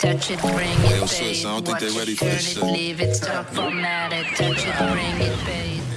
Touch it, bring it, babe. Watch it, turn it, leave it, stop, format it. Touch it, bring it, babe.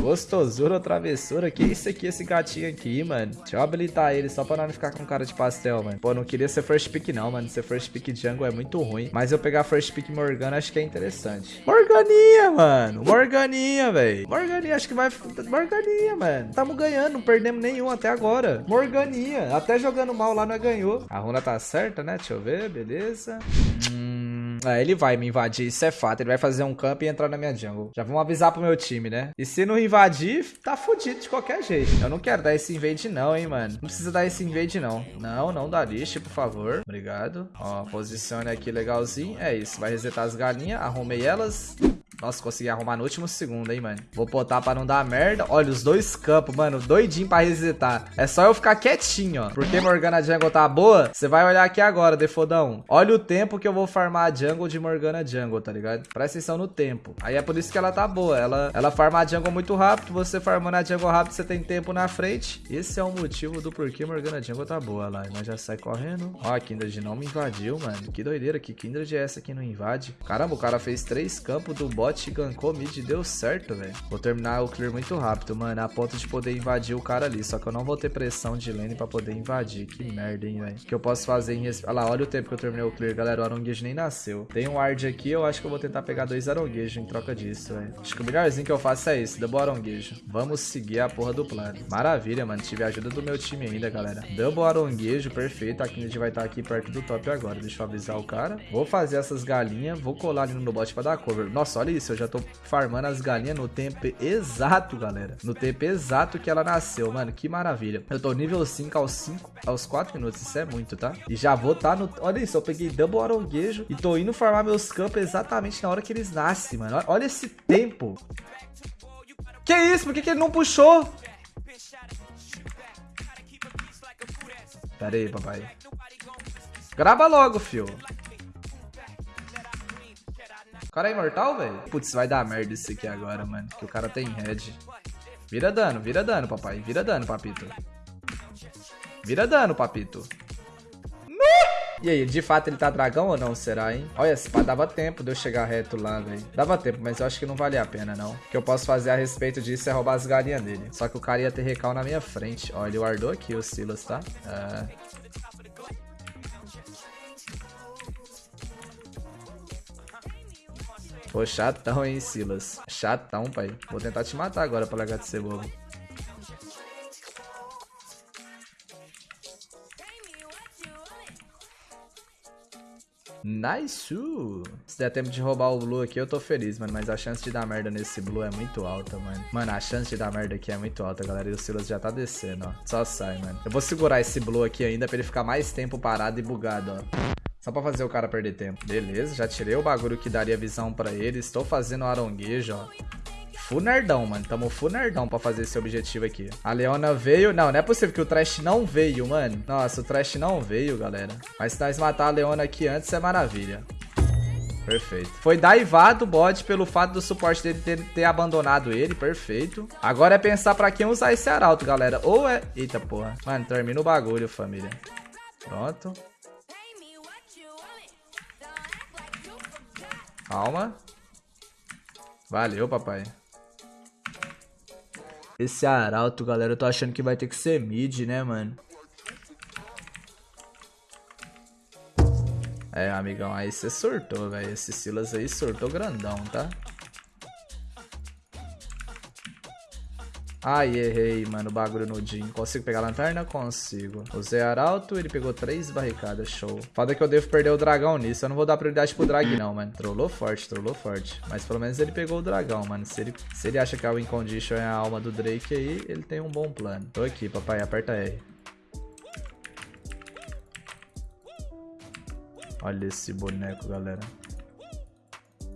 Gostosura travessura? Que isso aqui, esse gatinho aqui, mano? Deixa eu habilitar ele só pra não ficar com cara de pastel, mano. Pô, não queria ser first pick não, mano. Ser first pick jungle é muito ruim. Mas eu pegar first pick Morgana acho que é interessante. Morganinha, mano. Morganinha, velho. Morganinha, acho que vai... Morganinha, mano. Tamo ganhando, não perdemos nenhum até agora. Morganinha. Até jogando mal lá não ganhou. A runa tá certa, né? Deixa eu ver, beleza. Hum... É, ele vai me invadir, isso é fato. Ele vai fazer um camp e entrar na minha jungle. Já vamos avisar pro meu time, né? E se não invadir, tá fudido de qualquer jeito. Eu não quero dar esse invade não, hein, mano. Não precisa dar esse invade não. Não, não dá lixo, por favor. Obrigado. Ó, posicione aqui legalzinho. É isso, vai resetar as galinhas. Arrumei elas. Nossa, consegui arrumar no último segundo, hein, mano. Vou botar pra não dar merda. Olha, os dois campos, mano, doidinho pra resetar. É só eu ficar quietinho, ó. Porque Morgana Jungle tá boa, você vai olhar aqui agora, defodão. Olha o tempo que eu vou farmar a jungle de Morgana Jungle, tá ligado? Presta atenção no tempo. Aí é por isso que ela tá boa. Ela, ela farma a jungle muito rápido. Você farmando a jungle rápido, você tem tempo na frente. Esse é o motivo do porquê Morgana Jungle tá boa lá. Nós já sai correndo. Ó, a Kindred não me invadiu, mano. Que doideira. Que Kindred é essa que não invade? Caramba, o cara fez três campos do bot bot gankou mid deu certo, velho. Vou terminar o clear muito rápido, mano. A ponto de poder invadir o cara ali. Só que eu não vou ter pressão de lane pra poder invadir. Que merda, hein, velho. que eu posso fazer em... Olha lá, olha o tempo que eu terminei o clear, galera. O aronguejo nem nasceu. Tem um ward aqui, eu acho que eu vou tentar pegar dois aronguejos em troca disso, velho. Acho que o melhorzinho que eu faço é isso, double aronguejo. Vamos seguir a porra do plano. Maravilha, mano. Tive a ajuda do meu time ainda, galera. Double aronguejo, perfeito. A gente vai estar tá aqui perto do top agora. Deixa eu avisar o cara. Vou fazer essas galinhas. Vou colar ali no bot pra dar cover. Nossa, olha isso. Eu já tô farmando as galinhas no tempo exato, galera. No tempo exato que ela nasceu, mano. Que maravilha. Eu tô nível 5 aos 5, aos 4 minutos. Isso é muito, tá? E já vou tá no... Olha isso, eu peguei double aronguejo e tô indo farmar meus campos exatamente na hora que eles nascem, mano. Olha esse tempo. Que isso? Por que, que ele não puxou? Pera aí, papai. Grava logo, fio cara é imortal, velho? Putz, vai dar merda isso aqui agora, mano. Que o cara tem head. Vira dano, vira dano, papai. Vira dano, papito. Vira dano, papito. E aí, de fato ele tá dragão ou não, será, hein? Olha, esse pá dava tempo de eu chegar reto lá, velho. Dava tempo, mas eu acho que não valia a pena, não. O que eu posso fazer a respeito disso é roubar as galinhas dele. Só que o cara ia ter recal na minha frente. Ó, ele guardou aqui o Silas, tá? É... Pô, chatão, hein, Silas. Chatão, pai. Vou tentar te matar agora pra largar de ser bobo. Nice! Se der tempo de roubar o Blue aqui, eu tô feliz, mano. Mas a chance de dar merda nesse Blue é muito alta, mano. Mano, a chance de dar merda aqui é muito alta, galera. E o Silas já tá descendo, ó. Só sai, mano. Eu vou segurar esse Blue aqui ainda pra ele ficar mais tempo parado e bugado, ó. Só pra fazer o cara perder tempo. Beleza, já tirei o bagulho que daria visão pra ele. Estou fazendo aronguejo, ó. Full nerdão, mano. Tamo full nerdão pra fazer esse objetivo aqui. A Leona veio... Não, não é possível que o Trash não veio, mano. Nossa, o Trash não veio, galera. Mas se nós matar a Leona aqui antes, é maravilha. Perfeito. Foi daivado o bot pelo fato do suporte dele ter, ter, abandonado ele. Perfeito. Agora é pensar pra quem usar esse arauto, galera. Ou é... Eita, porra. Mano, termina o bagulho, família. Pronto. Calma. Valeu, papai. Esse arauto, galera, eu tô achando que vai ter que ser mid, né, mano? É, amigão, aí você surtou, velho. Esse Silas aí surtou grandão, tá? Ai, errei, mano, o bagulho no Jin. Consigo pegar a lanterna? Consigo. Usei arauto, ele pegou três barricadas, show. Foda que eu devo perder o dragão nisso. Eu não vou dar prioridade pro drag não, mano. Trollou forte, trollou forte. Mas pelo menos ele pegou o dragão, mano. Se ele, se ele acha que a win condition é a alma do Drake aí, ele tem um bom plano. Tô aqui, papai, aperta R. Olha esse boneco, galera.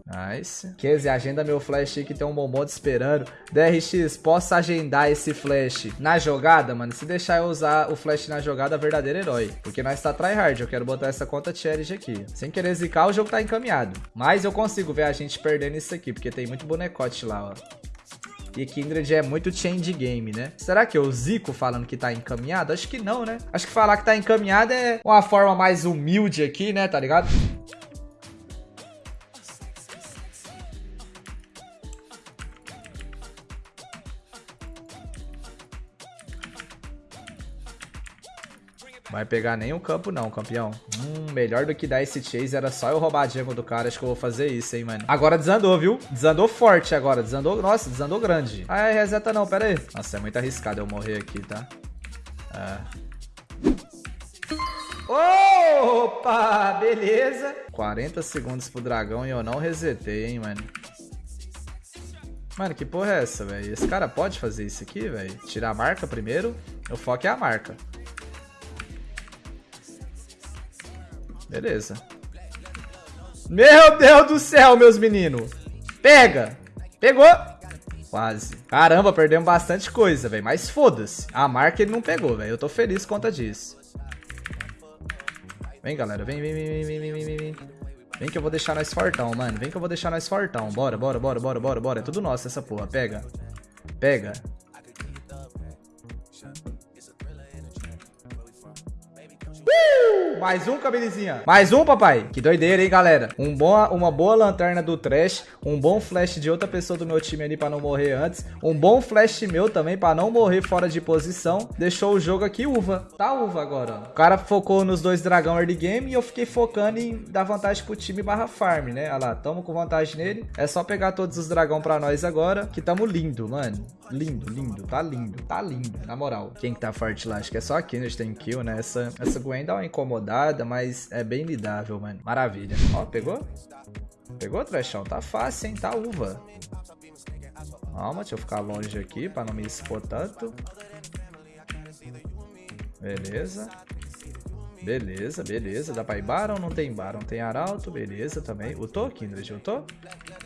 Nice. Keze, agenda meu flash aí que tem um te esperando. DRX, posso agendar esse flash na jogada, mano? Se deixar eu usar o flash na jogada, verdadeiro herói. Porque nós tá tryhard, eu quero botar essa conta challenge aqui. Sem querer zicar, o jogo tá encaminhado. Mas eu consigo ver a gente perdendo isso aqui, porque tem muito bonecote lá, ó. E Kindred é muito change game, né? Será que é o Zico falando que tá encaminhado? Acho que não, né? Acho que falar que tá encaminhado é uma forma mais humilde aqui, né? Tá ligado? Vai pegar nem o campo não, campeão. Hum, melhor do que dar esse chase era só eu roubar a jungle do cara. Acho que eu vou fazer isso, hein, mano. Agora desandou, viu? Desandou forte agora. Desandou, nossa, desandou grande. Ah, reseta não, pera aí. Nossa, é muito arriscado eu morrer aqui, tá? É. Opa, beleza. 40 segundos pro dragão e eu não resetei, hein, mano. Mano, que porra é essa, velho? Esse cara pode fazer isso aqui, velho? Tirar a marca primeiro. O foco é a marca. Beleza. Meu Deus do céu, meus meninos. Pega. Pegou. Quase. Caramba, perdemos bastante coisa, velho. Mas foda-se. A marca ele não pegou, velho. Eu tô feliz conta disso. Vem, galera. Vem, vem, vem, vem, vem, vem, vem, vem. Vem que eu vou deixar nós fortão, mano. Vem que eu vou deixar nós fortão. Bora, bora, bora, bora, bora, bora. É tudo nosso essa porra. Pega. Pega. Mais um, cabelizinha. Mais um, papai. Que doideira, hein, galera. Um bom, uma boa lanterna do Trash. Um bom flash de outra pessoa do meu time ali pra não morrer antes. Um bom flash meu também pra não morrer fora de posição. Deixou o jogo aqui uva. Tá uva agora. O cara focou nos dois dragão early game e eu fiquei focando em dar vantagem pro time barra farm, né? Olha lá, tamo com vantagem nele. É só pegar todos os dragão pra nós agora, que tamo lindo, mano. Lindo, lindo. Tá lindo, tá lindo. Na moral. Quem que tá forte lá? Acho que é só a Kennedy tem kill, né? Essa, essa Gwen dá uma incomodada, mas é bem lidável, mano. Maravilha. Ó, pegou? Pegou, Trechão? Tá fácil, hein? Tá uva. Calma, deixa eu ficar longe aqui pra não me expor tanto. Beleza. Beleza, beleza. Dá pra ir Baron? Não tem Baron. Tem Arauto, beleza também. Utou, Kindred? Utou?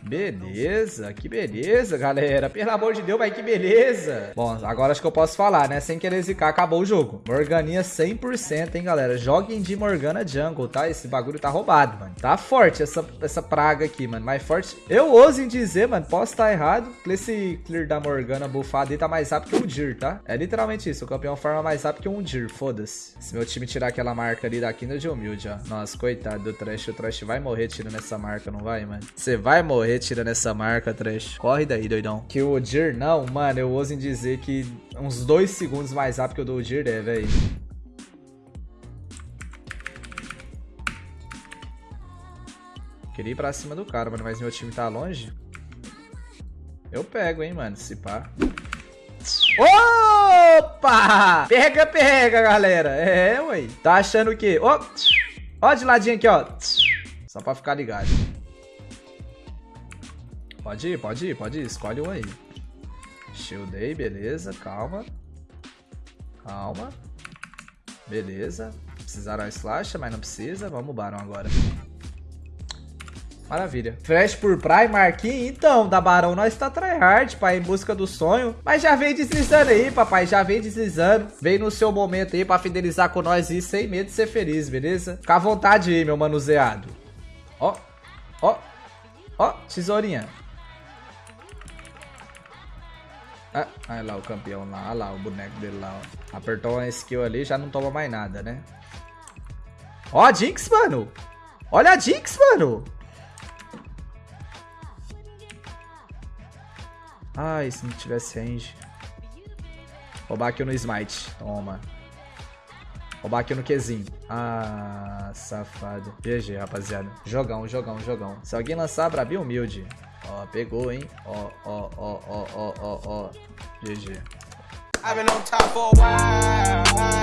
Beleza, que beleza, galera. Pelo amor de Deus, vai que beleza. Bom, agora acho que eu posso falar, né? Sem querer zicar, acabou o jogo. Morganinha 100%, hein, galera. Joguem de Morgana Jungle, tá? Esse bagulho tá roubado, mano. Tá forte essa, essa praga aqui, mano. Mais forte. Eu ouso em dizer, mano, posso estar errado. Que esse clear da Morgana bufado aí tá mais rápido que um Dir, tá? É literalmente isso. O campeão forma mais rápido que um Dir, foda-se. Se meu time tirar aquela marca ali da Kindred humilde, ó. Nossa, coitado do Trash. O Trash vai morrer tirando essa marca, não vai, mano? Você vai morrer correr tirando essa marca, Trash. Corre daí, doidão. Que o Odir, não, mano, eu ouso em dizer que uns dois segundos mais rápido que o do Odir é, velho. Queria ir pra cima do cara, mano, mas meu time tá longe. Eu pego, hein, mano, se pá. Opa! Pega, pega, galera. É, ué. Tá achando o quê? Ó, ó de ladinho aqui, ó. Só pra ficar ligado. Pode ir, pode ir, pode ir. Escolhe um aí. Shieldei, beleza. Calma. Calma. Beleza. Precisaram slash, mas não precisa. Vamos Baron agora. Maravilha. Fresh por Marquinhos. Então, da Barão nós tá tryhard, pai, em busca do sonho. Mas já vem deslizando aí, papai. Já vem deslizando. Vem no seu momento aí pra fidelizar com nós e sem medo de ser feliz, beleza? Fica à vontade aí, meu manuseado. Ó, ó, ó, tesourinha. Ah, olha lá o campeão lá, olha lá o boneco dele lá, ó. Apertou uma skill ali já não toma mais nada, né? Ó a Jinx, mano! Olha a Jinx, mano! Ai, se não tivesse range. Roubar aqui no Smite. Toma. Roubar aqui no Qzinho. Ah, safado. GG, rapaziada. Jogão, jogão, jogão. Se alguém lançar, Brabi humilde. Ó, pegou, hein? Ó, ó, ó, ó, ó, ó, ó. GG. I've been on top for a while.